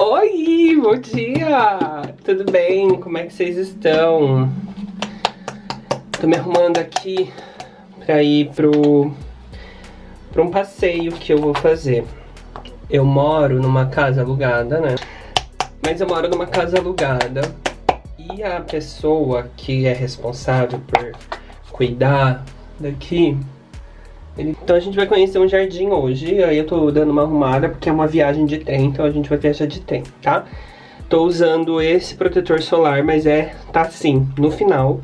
Oi, bom dia! Tudo bem? Como é que vocês estão? Tô me arrumando aqui pra ir pro, pra um passeio que eu vou fazer. Eu moro numa casa alugada, né? Mas eu moro numa casa alugada e a pessoa que é responsável por cuidar daqui então a gente vai conhecer um jardim hoje, aí eu tô dando uma arrumada porque é uma viagem de trem, então a gente vai viajar de trem, tá? Tô usando esse protetor solar, mas é, tá assim, no final.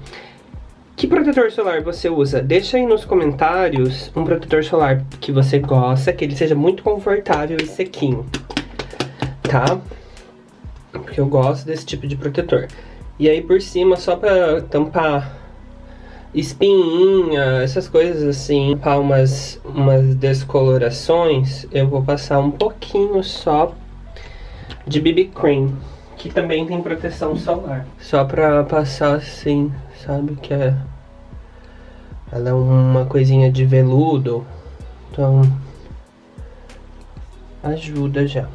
Que protetor solar você usa? Deixa aí nos comentários um protetor solar que você gosta, que ele seja muito confortável e sequinho, tá? Porque eu gosto desse tipo de protetor. E aí por cima, só pra tampar espinha, essas coisas assim, para umas, umas descolorações, eu vou passar um pouquinho só de BB Cream, que também tem proteção solar. Só pra passar assim, sabe, que é... Ela é uma coisinha de veludo, então ajuda já.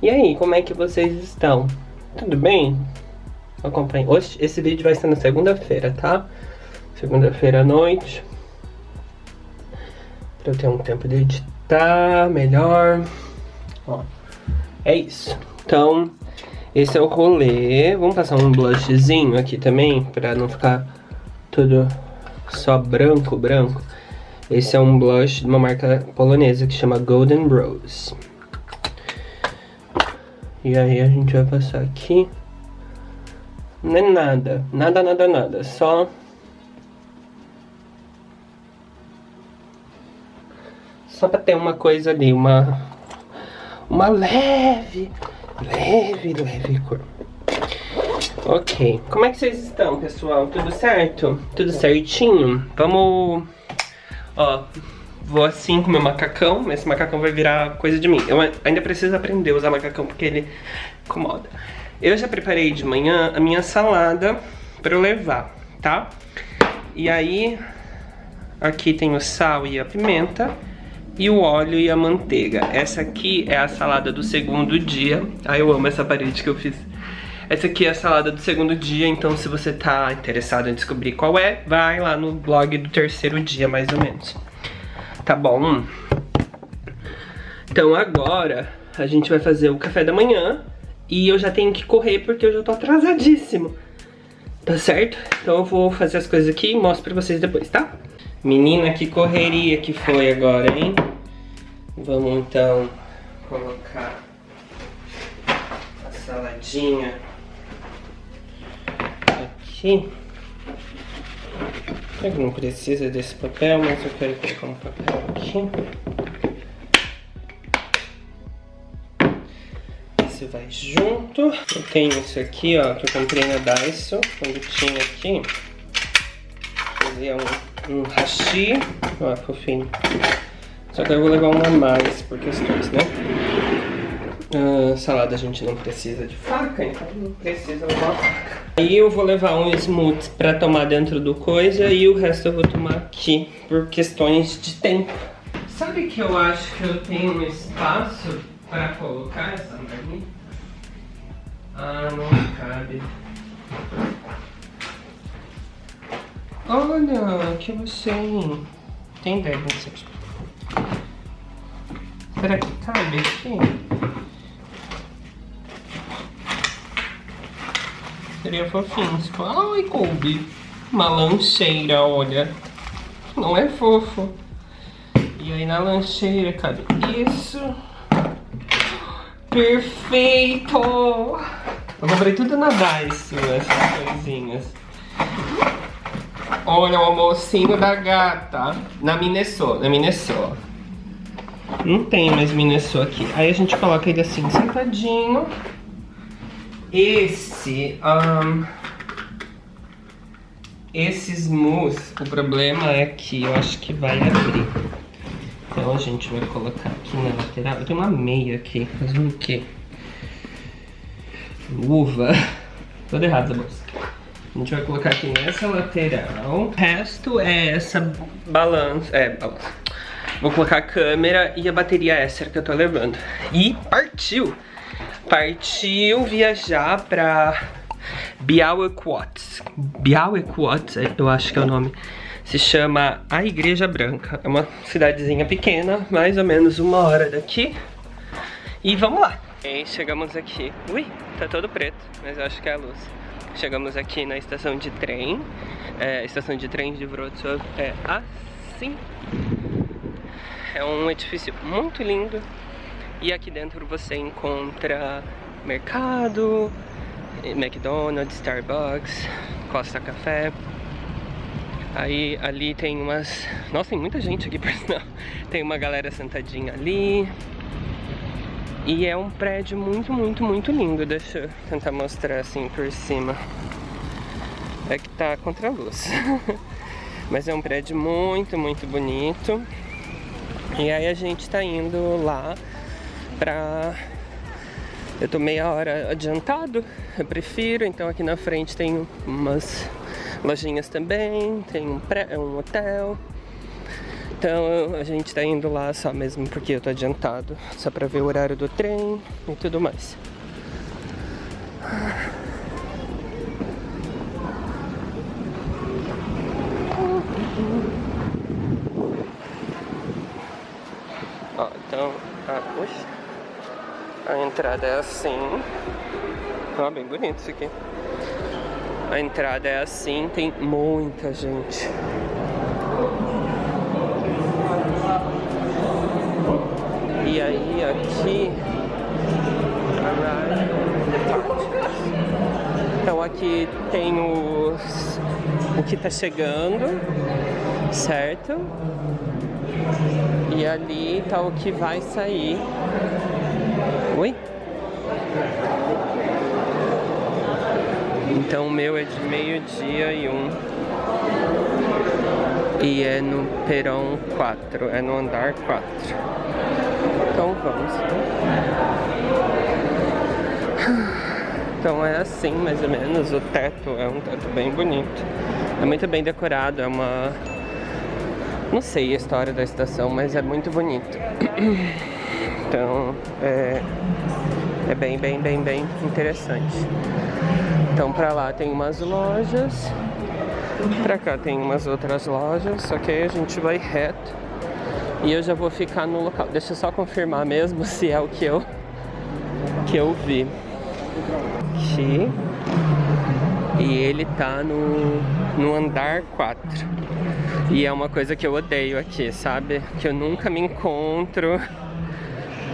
E aí, como é que vocês estão? Tudo bem? Acompanhe. Hoje, esse vídeo vai ser na segunda-feira, tá? Segunda-feira à noite. Pra eu ter um tempo de editar melhor. Ó, é isso. Então, esse é o rolê. Vamos passar um blushzinho aqui também, pra não ficar tudo só branco, branco. Esse é um blush de uma marca polonesa que chama Golden Rose. E aí a gente vai passar aqui. Não é nada, nada, nada, nada, só... Só pra ter uma coisa ali, uma... Uma leve, leve, leve cor. Ok, como é que vocês estão, pessoal? Tudo certo? Tudo certinho? Vamos... Ó, vou assim com meu macacão, esse macacão vai virar coisa de mim. Eu ainda preciso aprender a usar macacão porque ele incomoda. Eu já preparei de manhã a minha salada para levar, tá? E aí, aqui tem o sal e a pimenta e o óleo e a manteiga. Essa aqui é a salada do segundo dia. Ai, eu amo essa parede que eu fiz. Essa aqui é a salada do segundo dia, então se você tá interessado em descobrir qual é, vai lá no blog do terceiro dia, mais ou menos. Tá bom? Então agora a gente vai fazer o café da manhã e eu já tenho que correr porque eu já tô atrasadíssimo. Tá certo? Então eu vou fazer as coisas aqui e mostro pra vocês depois, tá? Menina, que correria que foi agora, hein? Vamos então colocar a saladinha aqui. Não precisa desse papel, mas eu quero colocar um papel aqui. Vai junto. Eu tenho isso aqui, ó, que eu comprei na Daiso, quando tinha aqui. Fazia um, um hashi, ó, fofinho. Só que eu vou levar um a mais por questões, né? Uh, salada a gente não precisa de faca, então não precisa levar uma faca. Aí eu vou levar um smoothie pra tomar dentro do coisa e o resto eu vou tomar aqui por questões de tempo. Sabe que eu acho que eu tenho um espaço para colocar essa marmita? Ah, não cabe. Olha, que você tem deve aqui. Será que cabe aqui? Seria fofinho. Ai, coube. Uma lancheira, olha. Não é fofo. E aí na lancheira cabe isso. Perfeito! Eu comprei tudo na Daiso, essas coisinhas. Olha o almocinho da gata. Na Minnesota, na Minnesota. Não tem mais Minnesota aqui. Aí a gente coloca ele assim, sentadinho. Esse... Um, esse smooth, o problema é que eu acho que vai abrir. Então a gente vai colocar aqui na lateral. Eu tenho uma meia aqui, fazendo o quê? Luva. Toda errada essa bolsa. A gente vai colocar aqui nessa lateral. O resto é essa balança. É, balança. Vou colocar a câmera e a bateria extra que eu tô levando. E partiu! Partiu viajar pra Białequot. Białequot, eu acho que é o nome. Se chama A Igreja Branca. É uma cidadezinha pequena, mais ou menos uma hora daqui. E vamos lá. E chegamos aqui. Ui, tá todo preto, mas eu acho que é a luz. Chegamos aqui na estação de trem. É, a estação de trem de Wrocław é assim. É um edifício muito lindo. E aqui dentro você encontra mercado, McDonald's, Starbucks, Costa Café. Aí ali tem umas... Nossa, tem muita gente aqui, por sinal. Tem uma galera sentadinha ali. E é um prédio muito, muito, muito lindo. Deixa eu tentar mostrar assim por cima. É que tá contra a luz. Mas é um prédio muito, muito bonito. E aí a gente tá indo lá pra... Eu tô meia hora adiantado, eu prefiro. Então aqui na frente tem umas lojinhas também, tem um, pré... um hotel. Então a gente tá indo lá só mesmo porque eu tô adiantado, só pra ver o horário do trem e tudo mais. Ó, então, a entrada é assim. Ó, bem bonito isso aqui. A entrada é assim, tem muita gente. E aí aqui Então aqui tem os o que tá chegando, certo? E ali tá o que vai sair. Oi? Então o meu é de meio-dia e um. E é no Perão 4, é no andar 4. Então vamos. Então é assim mais ou menos, o teto é um teto bem bonito. É muito bem decorado, é uma... Não sei a história da estação, mas é muito bonito. Então é, é bem, bem, bem, bem interessante. Então pra lá tem umas lojas, pra cá tem umas outras lojas, só que aí a gente vai reto e eu já vou ficar no local. Deixa eu só confirmar mesmo se é o que eu, que eu vi. Aqui. E ele tá no, no andar 4. E é uma coisa que eu odeio aqui, sabe? Que eu nunca me encontro.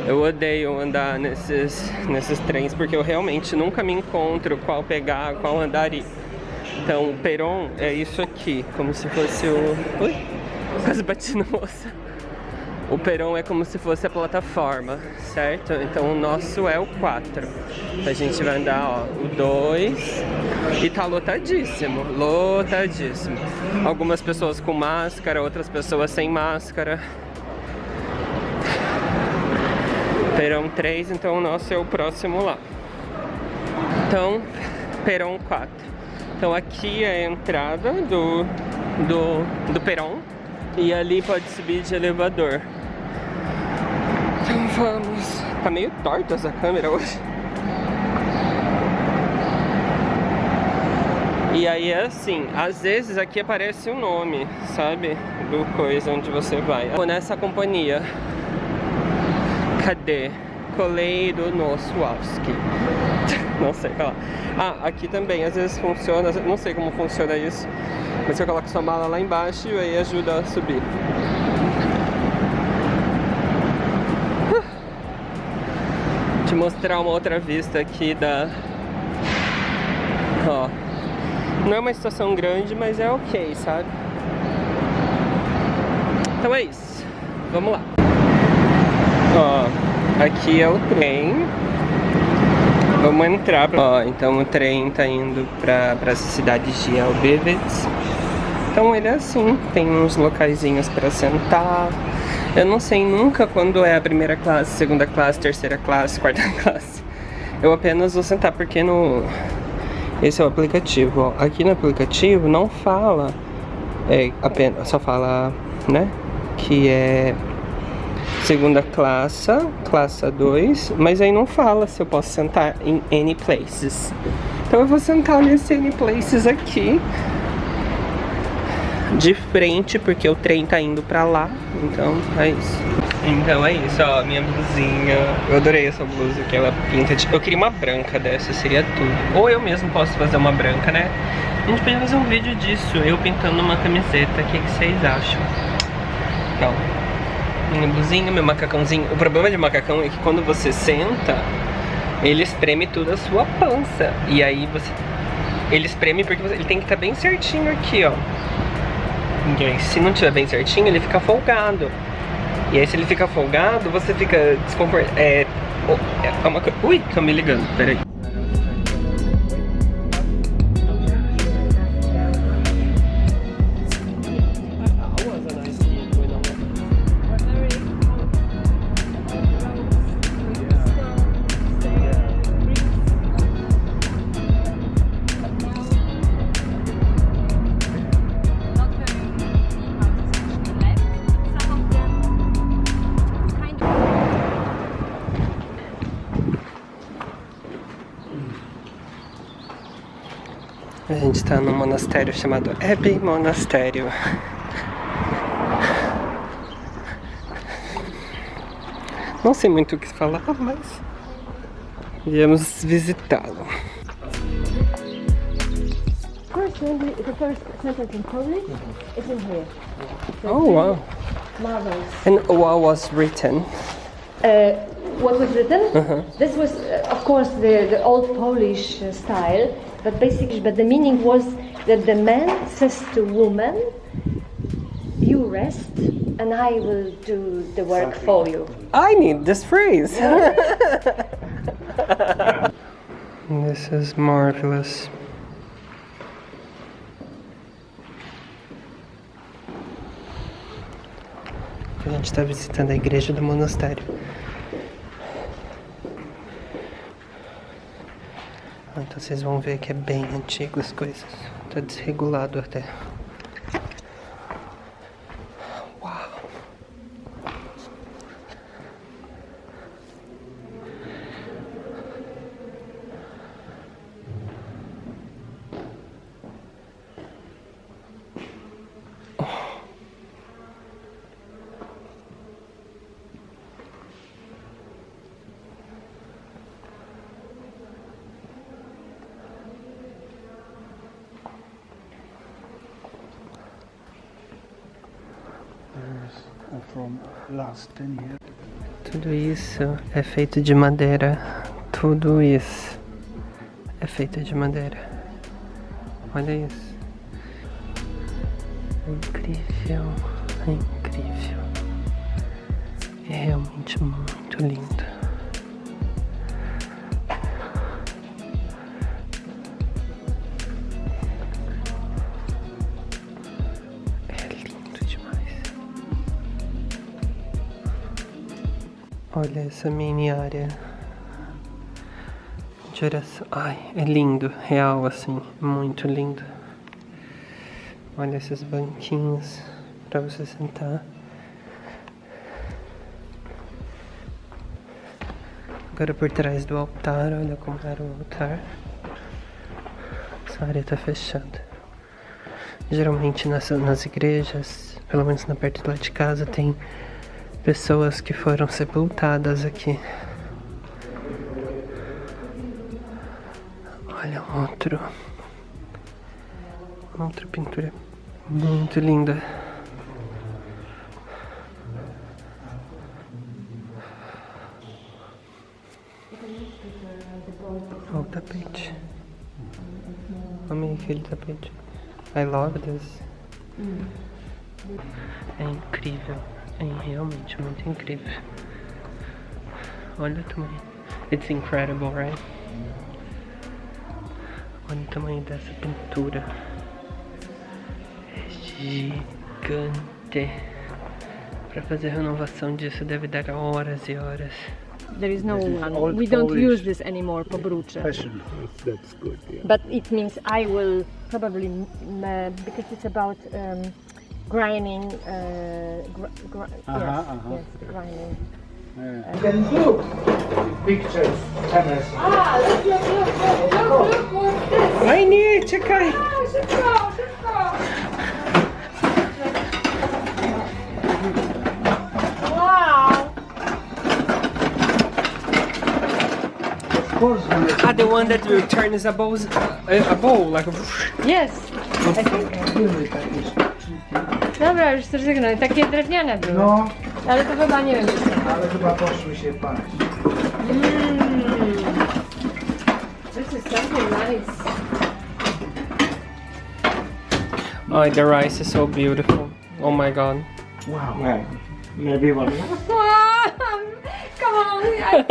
Eu odeio andar nesses, nesses trens porque eu realmente nunca me encontro qual pegar, qual andar ir. Então o Peron é isso aqui, como se fosse o... Ui, quase bati na moça. O Peron é como se fosse a plataforma, certo? Então o nosso é o 4. A gente vai andar, ó, o 2 e tá lotadíssimo, lotadíssimo. Algumas pessoas com máscara, outras pessoas sem máscara. Perão 3, então o nosso é o próximo lá. Então, Perão 4. Então aqui é a entrada do, do, do Perão e ali pode subir de elevador. Então vamos. Tá meio torta essa câmera hoje. E aí é assim, às vezes aqui aparece o nome, sabe? Do coisa onde você vai. Vou nessa companhia. Cadê? Coleiro Noswalski. não sei, lá. Ah, aqui também, às vezes funciona, não sei como funciona isso. Mas você coloca sua mala lá embaixo e aí ajuda a subir. te mostrar uma outra vista aqui da... Ó. Não é uma estação grande, mas é ok, sabe? Então é isso. Vamos lá. Ó, aqui é o trem. Vamos entrar. Ó, então o trem tá indo pra, pra cidade de Elbevets. Então ele é assim, tem uns locaizinhos pra sentar. Eu não sei nunca quando é a primeira classe, segunda classe, terceira classe, quarta classe. Eu apenas vou sentar porque no... Esse é o aplicativo, ó. Aqui no aplicativo não fala, é, apenas, só fala, né, que é segunda classe, classe 2, mas aí não fala se eu posso sentar em any places. Então eu vou sentar nesse any places aqui, de frente, porque o trem tá indo pra lá, então é isso. Então é isso, ó, minha blusinha. Eu adorei essa blusa que ela pinta de... Eu queria uma branca dessa, seria tudo. Ou eu mesmo posso fazer uma branca, né? A gente podia fazer um vídeo disso, eu pintando uma camiseta, o que, que vocês acham? Então, minha blusinha, meu macacãozinho. O problema de macacão é que quando você senta, ele espreme tudo a sua pança. E aí você... Ele espreme porque você... ele tem que estar tá bem certinho aqui, ó. E aí, se não tiver bem certinho, ele fica folgado. E aí se ele fica folgado, você fica desconfortável. É, é uma coisa... Ui, estão me ligando, peraí. Está num monastério chamado Abbey Monastério. Não sei muito o que falar, mas viemos visitá-lo. The first sentence in Polish is in here. Oh wow! Marvelous. And what was written? Uh, what was written? Uh-huh. This was, uh, of course, the, the old Polish uh, style, but basically, but the meaning was that the man says to woman, "You rest, and I will do the work for you." I need this phrase. this is marvelous. A gente está visitando a igreja do monastério. Então vocês vão ver que é bem antigo as coisas. Tá desregulado até. Tudo isso é feito de madeira. Tudo isso é feito de madeira. Olha isso. Incrível, incrível. É realmente muito lindo. Olha essa mini área de oração. Ai, é lindo, real assim, muito lindo. Olha esses banquinhos para você sentar. Agora por trás do altar, olha como era o altar. Essa área tá fechada. Geralmente nas, nas igrejas, pelo menos na perto lá de casa, tem pessoas que foram sepultadas aqui. Olha outro. Outra pintura muito linda. Olha o tapete. Amei aquele tapete. I love this. É incrível. É realmente muito incrível. Olha o tamanho. It's incredible, right? Olha o tamanho dessa pintura. É gigante. Pra fazer a renovação disso deve dar horas e horas. There is no This is We don't Polish. use this anymore, pobrucze. Fashion. That's good. Yeah. But it means I will probably, uh, because it's about um, grinding. Uh, gr gr uh -huh, yes, uh -huh. yes, grinding. Yeah. You can look pictures, cameras. Ah, look, look, look, look, look, look, look this. Fajnie, czekaj. A, szybko, szybko. Ah, the one that will turn is a bowl, a bowl like a... Yes, I think. Dobra, już zrezygnuj. Takie drewniane były. No, Ale to chyba nie wiem, czy są. ale chyba poszły się paść. Mm. This is something nice. Oh, the rice is so beautiful. Oh my god. Wow. Maybe one. Come on, I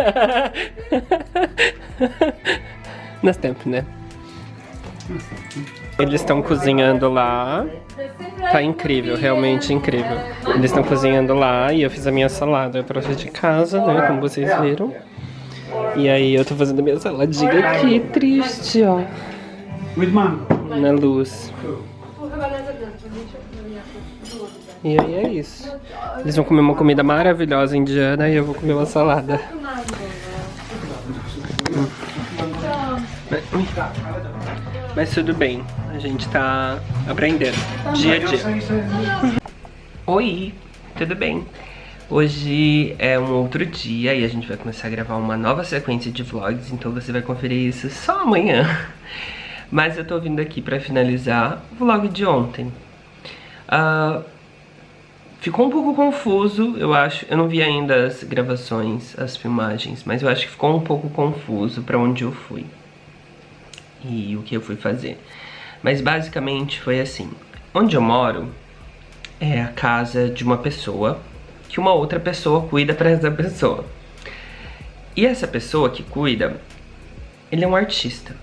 Następny. Eles estão cozinhando lá. Tá incrível, realmente incrível. Eles estão cozinhando lá e eu fiz a minha salada. Trouxe de casa, né? Como vocês viram. E aí eu tô fazendo a minha saladinha aqui, triste, ó. Na luz. E aí é isso. Eles vão comer uma comida maravilhosa indiana e eu vou comer uma salada. Mas tudo bem, a gente tá aprendendo, dia a dia. Oi, tudo bem? Hoje é um outro dia e a gente vai começar a gravar uma nova sequência de vlogs, então você vai conferir isso só amanhã. Mas eu tô vindo aqui pra finalizar o vlog de ontem. Ah, ficou um pouco confuso, eu acho. Eu não vi ainda as gravações, as filmagens, mas eu acho que ficou um pouco confuso pra onde eu fui e o que eu fui fazer. Mas basicamente foi assim: onde eu moro é a casa de uma pessoa que uma outra pessoa cuida pra essa pessoa. E essa pessoa que cuida, ele é um artista.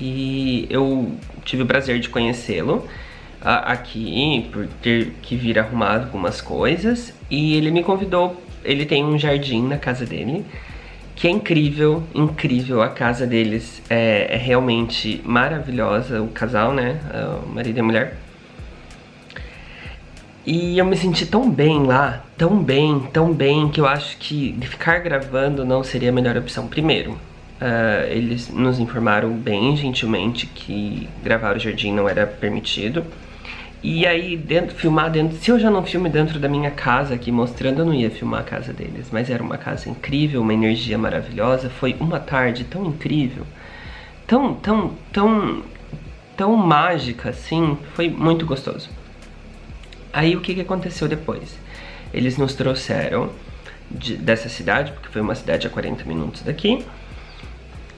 E eu tive o prazer de conhecê-lo aqui, por ter que vir arrumado algumas coisas. E ele me convidou, ele tem um jardim na casa dele, que é incrível, incrível. A casa deles é, é realmente maravilhosa, o casal, né? ah, O marido e a mulher. E eu me senti tão bem lá, tão bem, tão bem, que eu acho que ficar gravando não seria a melhor opção. Primeiro, ah, eles nos informaram bem gentilmente que gravar o jardim não era permitido. E aí, dentro, filmar dentro. Se eu já não filme dentro da minha casa aqui mostrando, eu não ia filmar a casa deles. Mas era uma casa incrível, uma energia maravilhosa. Foi uma tarde tão incrível, tão, tão, tão, tão mágica assim. Foi muito gostoso. Aí o que, que aconteceu depois? Eles nos trouxeram de- dessa cidade, porque foi uma cidade a 40 minutos daqui.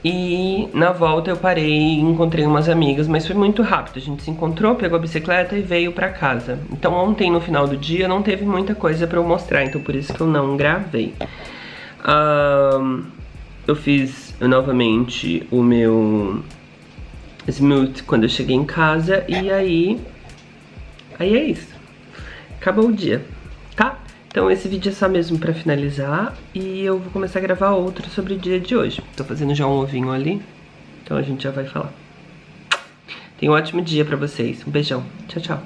E na volta eu parei e encontrei umas amigas, mas foi muito rápido. A gente se encontrou, pegou a bicicleta e veio pra casa. Então ontem, no final do dia, não teve muita coisa pra eu mostrar, então por isso que eu não gravei. Ahn, eu fiz novamente o meu smooth quando eu cheguei em casa e aí... Aí é isso. Acabou o dia? Então esse vídeo é só mesmo pra finalizar e eu vou começar a gravar outro sobre o dia de hoje. Tô fazendo já um ovinho ali, então a gente já vai falar. Tenha um ótimo dia pra vocês. Um beijão. Tchau, tchau.